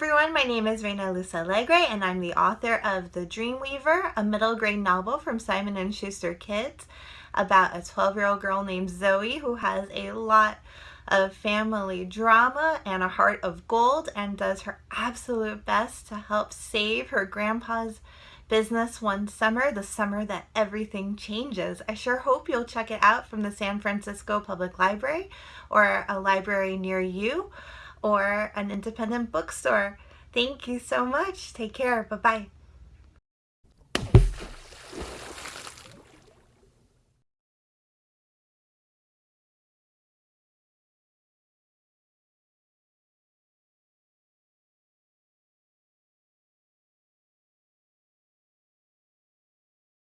everyone, my name is Reina Luz Alegre and I'm the author of The Dreamweaver, a middle grade novel from Simon & Schuster Kids about a 12-year-old girl named Zoe who has a lot of family drama and a heart of gold and does her absolute best to help save her grandpa's business one summer, the summer that everything changes. I sure hope you'll check it out from the San Francisco Public Library or a library near you or an independent bookstore. Thank you so much. Take care. Bye-bye.